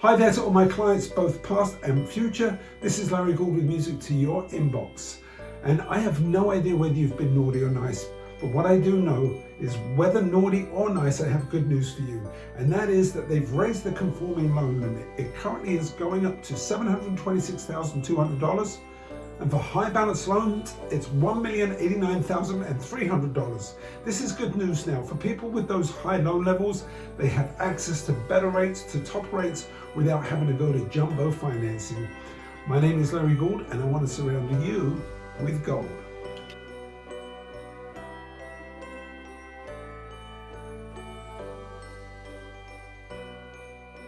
Hi there to all my clients, both past and future. This is Larry Gould with music to your inbox. And I have no idea whether you've been naughty or nice, but what I do know is whether naughty or nice, I have good news for you. And that is that they've raised the conforming loan limit. It currently is going up to $726,200 and for high balance loans, it's $1,089,300. This is good news now. For people with those high loan levels, they have access to better rates, to top rates, without having to go to jumbo financing. My name is Larry Gould, and I want to surround you with gold.